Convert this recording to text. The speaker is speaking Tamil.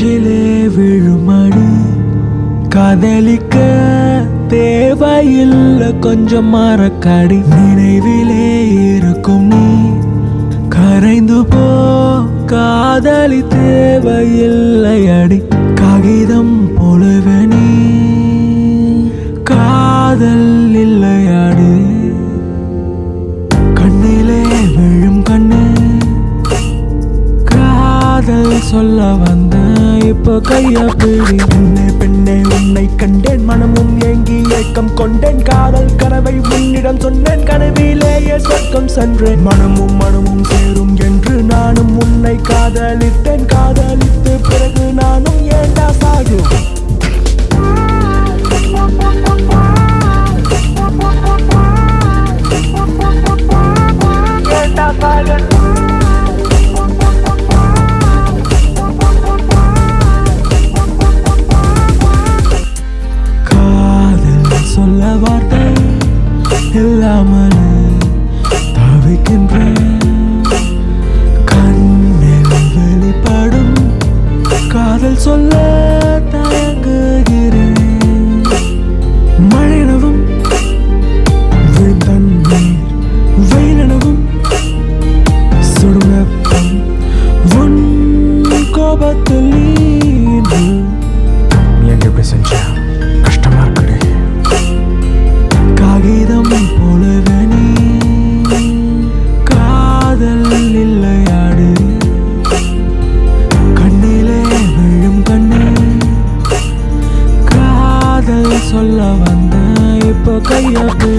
நெஞ்சிலே விழுமடி. காதலிக்க தேவையில்லை கொஞ்சம் மறக்கடி. நினைவிலே இருக்கும் நீ. கரைந்து போ காதலி தேவையில்லை அடி காகிதம் போல சொல்ல வந்த இப்போ கைய பிடி. பெண்ணே பெண்ணே உன்னை கண்டேன். மனமும் ஏங்கி ஏக்கம் கொண்டேன். காதல் கனவை உன்னிடம் சொன்னேன். கனவிலேயே சொர்க்கம் சென்றேன். மனமும் மனமும் சேரும் என்று நானும் உன்னை காதலித்தேன். காதலித்து பிறகு நானும் ஏண்டா சாகு? ஏண்டா சாகு? வார்த்தை இல்லாமல் தவிக்கின்ற கண்ணில் வெளிப்படும் காதல் சொல்ல தயங்குகிறேன் மழையினவும் விழுந்தண்ணீர் வெயிலினவும் சுடும் வெப்பம் உன் கோபத்தில் எங்க இப்படி காதல்